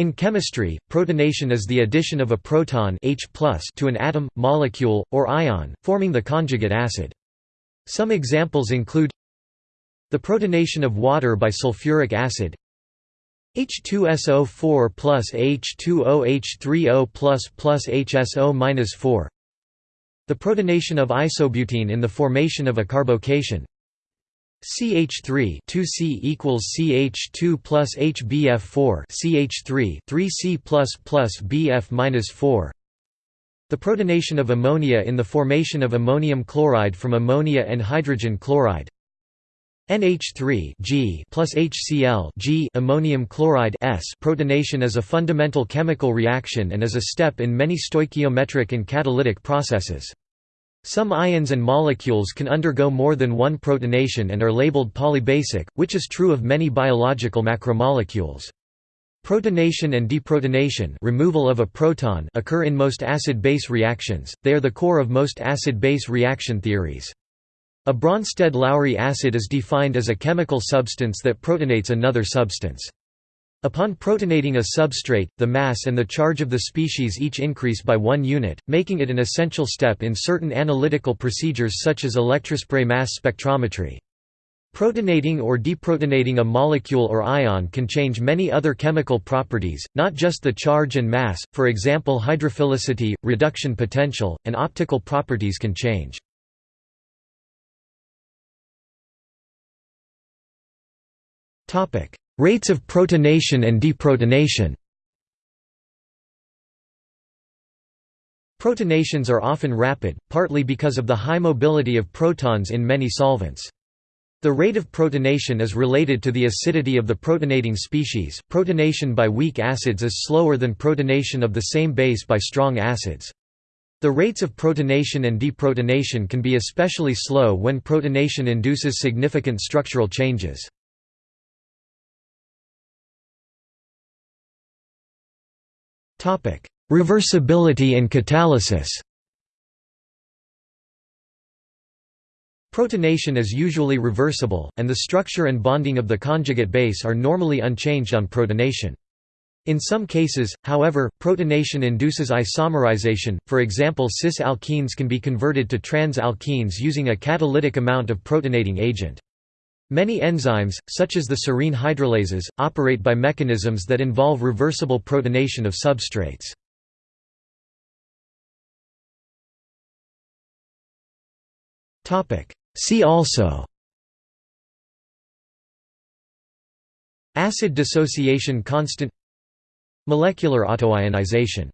In chemistry, protonation is the addition of a proton H to an atom, molecule, or ion, forming the conjugate acid. Some examples include the protonation of water by sulfuric acid H2SO4 plus H2OH3O plus plus HSO 4 The protonation of isobutene in the formation of a carbocation CH3 2C equals CH2 plus HBF4 CH3 3C plus plus BF minus 4 The protonation of ammonia in the formation of ammonium chloride from ammonia and hydrogen chloride NH3 G plus HCl G ammonium chloride S protonation is a fundamental chemical reaction and is a step in many stoichiometric and catalytic processes. Some ions and molecules can undergo more than one protonation and are labeled polybasic, which is true of many biological macromolecules. Protonation and deprotonation removal of a proton occur in most acid-base reactions, they are the core of most acid-base reaction theories. A Bronsted-Lowry acid is defined as a chemical substance that protonates another substance. Upon protonating a substrate, the mass and the charge of the species each increase by one unit, making it an essential step in certain analytical procedures such as electrospray mass spectrometry. Protonating or deprotonating a molecule or ion can change many other chemical properties, not just the charge and mass, for example hydrophilicity, reduction potential, and optical properties can change. Rates of protonation and deprotonation Protonations are often rapid, partly because of the high mobility of protons in many solvents. The rate of protonation is related to the acidity of the protonating species. Protonation by weak acids is slower than protonation of the same base by strong acids. The rates of protonation and deprotonation can be especially slow when protonation induces significant structural changes. Topic: Reversibility and catalysis. Protonation is usually reversible, and the structure and bonding of the conjugate base are normally unchanged on protonation. In some cases, however, protonation induces isomerization, for example cis-alkenes can be converted to trans-alkenes using a catalytic amount of protonating agent. Many enzymes, such as the serine hydrolases, operate by mechanisms that involve reversible protonation of substrates. See also Acid dissociation constant Molecular autoionization